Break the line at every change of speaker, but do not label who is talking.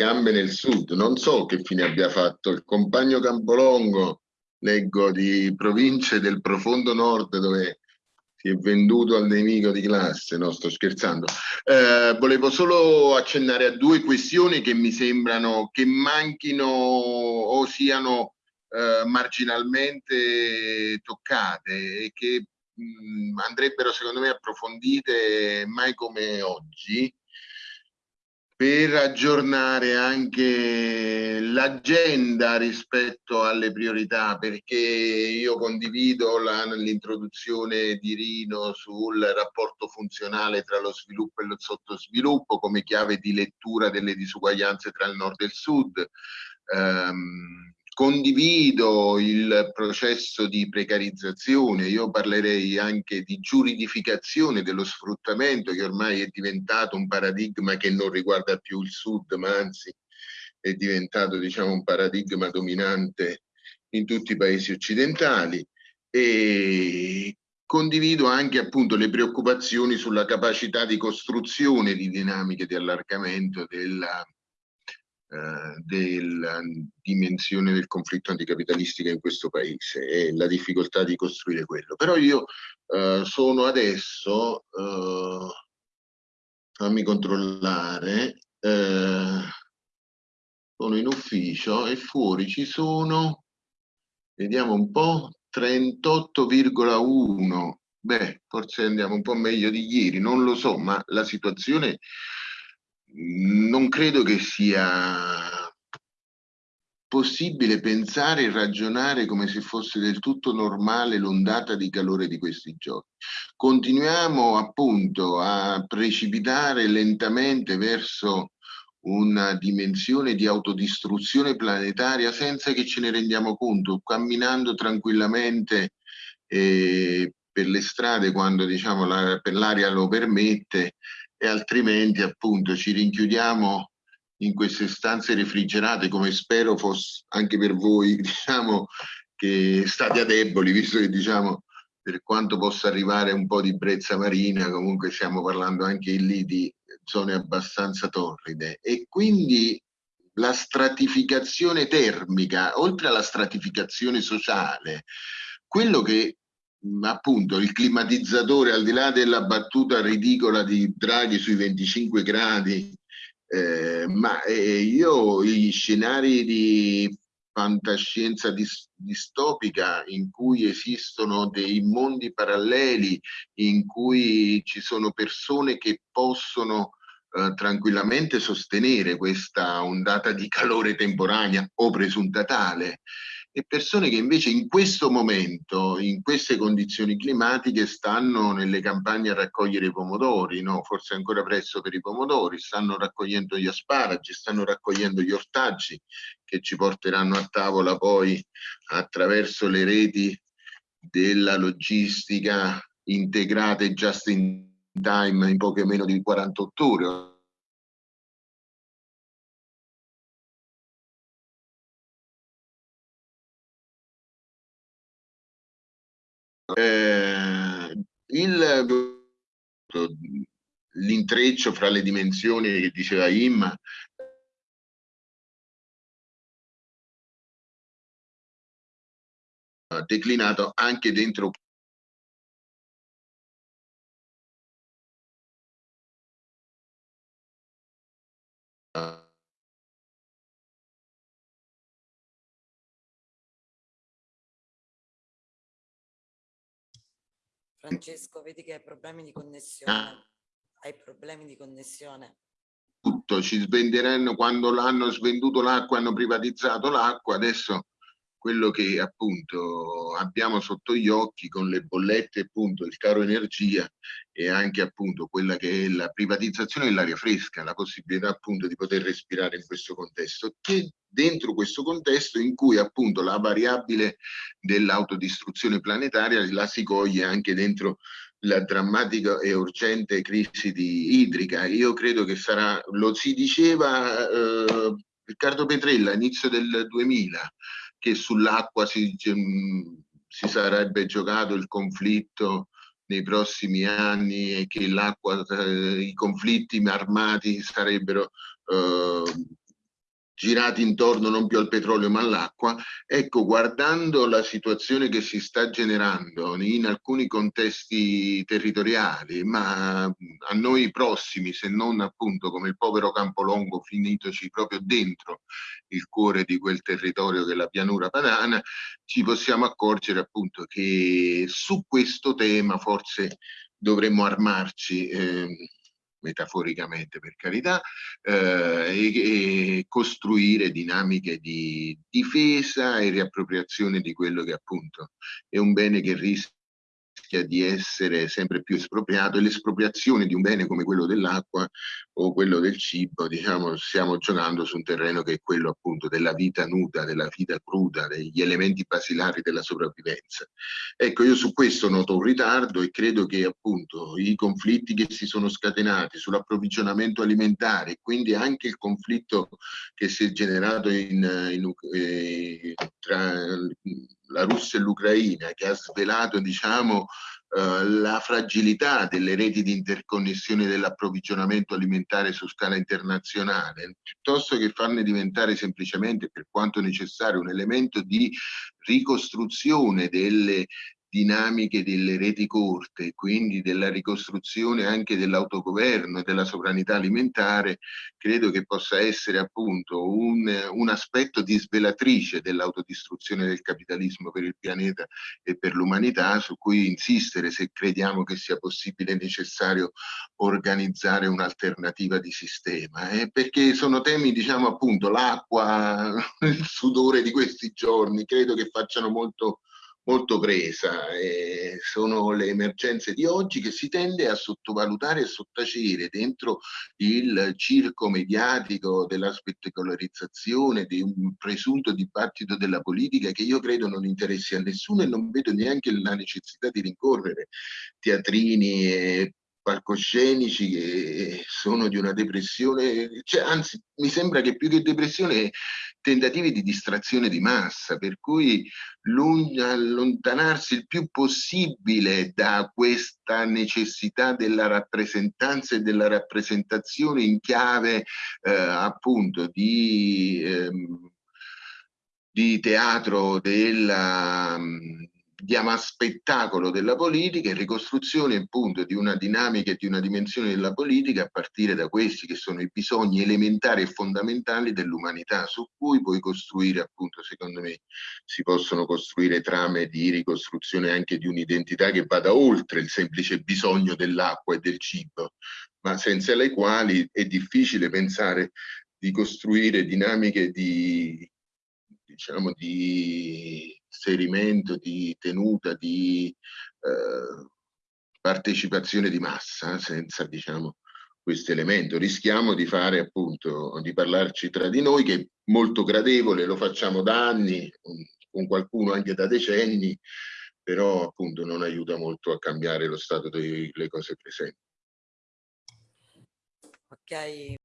gambe nel sud. Non so che fine abbia fatto il compagno Campolongo, leggo di province del profondo nord dove si è venduto al nemico di classe, no sto scherzando. Eh, volevo solo accennare a due questioni che mi sembrano che manchino o siano eh, marginalmente toccate e che mh, andrebbero secondo me approfondite mai come oggi per aggiornare anche l'agenda rispetto alle priorità, perché io condivido l'introduzione di Rino sul rapporto funzionale tra lo sviluppo e lo sottosviluppo come chiave di lettura delle disuguaglianze tra il nord e il sud. Um, Condivido il processo di precarizzazione, io parlerei anche di giuridificazione dello sfruttamento che ormai è diventato un paradigma che non riguarda più il sud, ma anzi è diventato diciamo, un paradigma dominante in tutti i paesi occidentali. E condivido anche appunto le preoccupazioni sulla capacità di costruzione di dinamiche di allargamento della eh, della dimensione del conflitto anticapitalistica in questo paese e la difficoltà di costruire quello. Però io eh, sono adesso, eh, fammi controllare, eh, sono in ufficio e fuori ci sono, vediamo un po', 38,1 beh, forse andiamo un po' meglio di ieri, non lo so, ma la situazione non credo che sia possibile pensare e ragionare come se fosse del tutto normale l'ondata di calore di questi giorni. Continuiamo appunto a precipitare lentamente verso una dimensione di autodistruzione planetaria senza che ce ne rendiamo conto, camminando tranquillamente eh, per le strade quando diciamo, l'aria lo permette e altrimenti appunto ci rinchiudiamo in queste stanze refrigerate come spero fosse anche per voi diciamo che state a deboli visto che diciamo per quanto possa arrivare un po' di brezza marina comunque stiamo parlando anche lì di zone abbastanza torride. E quindi la stratificazione termica oltre alla stratificazione sociale quello che appunto il climatizzatore al di là della battuta ridicola di Draghi sui 25 gradi eh, ma eh, io gli scenari di fantascienza dis distopica in cui esistono dei mondi paralleli in cui ci sono persone che possono eh, tranquillamente sostenere questa ondata di calore temporanea o presunta tale e persone che invece in questo momento, in queste condizioni climatiche, stanno nelle campagne a raccogliere i pomodori, no? forse ancora presto per i pomodori, stanno raccogliendo gli asparagi, stanno raccogliendo gli ortaggi che ci porteranno a tavola poi attraverso le reti della logistica integrate just in time in poche meno di 48 ore Eh, l'intreccio fra le dimensioni che diceva Imma declinato anche dentro
Francesco, vedi che hai problemi di connessione. Ah. Hai problemi di connessione.
Tutto, ci svenderanno quando l'hanno svenduto l'acqua, hanno privatizzato l'acqua, adesso quello che appunto abbiamo sotto gli occhi con le bollette appunto il caro energia e anche appunto quella che è la privatizzazione dell'aria fresca, la possibilità appunto di poter respirare in questo contesto, che dentro questo contesto in cui appunto la variabile dell'autodistruzione planetaria la si coglie anche dentro la drammatica e urgente crisi di idrica. Io credo che sarà, lo si diceva eh, Riccardo Petrella all'inizio del 2000, che sull'acqua si, si sarebbe giocato il conflitto nei prossimi anni e che l'acqua, eh, i conflitti armati sarebbero eh, girati intorno non più al petrolio ma all'acqua, ecco, guardando la situazione che si sta generando in alcuni contesti territoriali, ma a noi prossimi, se non appunto come il povero Campolongo finitoci proprio dentro il cuore di quel territorio che è la pianura padana, ci possiamo accorgere appunto che su questo tema forse dovremmo armarci. Eh, metaforicamente per carità, eh, e, e, costruire dinamiche di difesa e riappropriazione di quello che appunto è un bene che rischia rischia di essere sempre più espropriato e l'espropriazione di un bene come quello dell'acqua o quello del cibo, diciamo, stiamo giocando su un terreno che è quello appunto della vita nuda, della vita cruda, degli elementi basilari della sopravvivenza. Ecco, io su questo noto un ritardo e credo che appunto i conflitti che si sono scatenati sull'approvvigionamento alimentare, quindi anche il conflitto che si è generato in, in, eh, tra la Russia e l'Ucraina, che ha svelato diciamo, eh, la fragilità delle reti di interconnessione dell'approvvigionamento alimentare su scala internazionale, piuttosto che farne diventare semplicemente, per quanto necessario, un elemento di ricostruzione delle dinamiche delle reti corte, quindi della ricostruzione anche dell'autogoverno e della sovranità alimentare, credo che possa essere appunto un, un aspetto di svelatrice dell'autodistruzione del capitalismo per il pianeta e per l'umanità, su cui insistere se crediamo che sia possibile e necessario organizzare un'alternativa di sistema, eh? perché sono temi, diciamo appunto, l'acqua, il sudore di questi giorni, credo che facciano molto molto presa. Eh, sono le emergenze di oggi che si tende a sottovalutare e sottacere dentro il circo mediatico della spettacolarizzazione, di un presunto dibattito della politica che io credo non interessi a nessuno e non vedo neanche la necessità di rincorrere teatrini e palcoscenici che sono di una depressione, cioè, anzi mi sembra che più che depressione tentativi di distrazione di massa, per cui allontanarsi il più possibile da questa necessità della rappresentanza e della rappresentazione in chiave eh, appunto di, ehm, di teatro della diamo a spettacolo della politica e ricostruzione appunto di una dinamica e di una dimensione della politica a partire da questi che sono i bisogni elementari e fondamentali dell'umanità su cui puoi costruire appunto secondo me si possono costruire trame di ricostruzione anche di un'identità che vada oltre il semplice bisogno dell'acqua e del cibo ma senza le quali è difficile pensare di costruire dinamiche di diciamo di inserimento, di tenuta, di eh, partecipazione di massa senza diciamo, questo elemento. Rischiamo di fare appunto, di parlarci tra di noi che è molto gradevole, lo facciamo da anni, con qualcuno anche da decenni, però appunto non aiuta molto a cambiare lo stato delle cose presenti.
Ok,